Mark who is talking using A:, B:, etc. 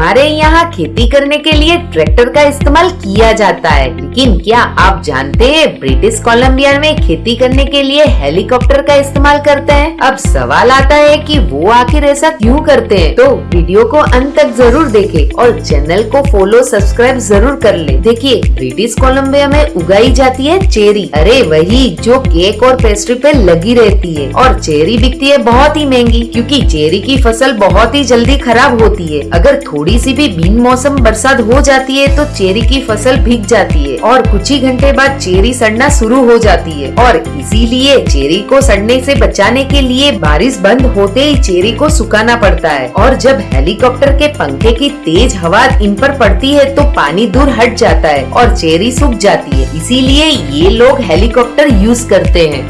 A: हमारे यहाँ खेती करने के लिए ट्रैक्टर का इस्तेमाल किया जाता है। लेकिन क्या आप जानते हैं, ब्रिटिश कोलम्बिया में खेती करने के लिए हेलीकॉप्टर का इस्तेमाल करते हैं? अब सवाल आता है कि वो आखिर ऐसा क्यों करते हैं? तो वीडियो को अंत तक ज़रूर देखें और चैनल को फॉलो सब्सक्राइब ज़रूर कर ले। देखिए, ब्रिटिश कोलम्बिया में उगाई जाती है चेरी। अरे, वही जो केक और पेस्ट्री पे लगी रहती है। और चेरी बिकती है बहुत ही महँगी, क्योंकि चेरी की फ़सल बहुत ही जल्दी खराब होती है। अगर थोड़ी सी भी बिन मौसम बरसात हो जाती है तो चेरी की फ़सल भीग जाती है और कुछ ही घंटे बाद चेरी सड़ना शुरू हो जाती है। और इसीलिए चेरी को सड़ने से बचाने के लिए बारिश बंद होते ही चेरी को सुखाना पड़ता है। और जब हेलीकॉप्टर के पंखे की तेज हवा इन पर पड़ती है तो पानी दूर हट जाता है और चेरी सूख जाती है। इसीलिए ये लोग हेलीकॉप्टर यूज़ करते हैं।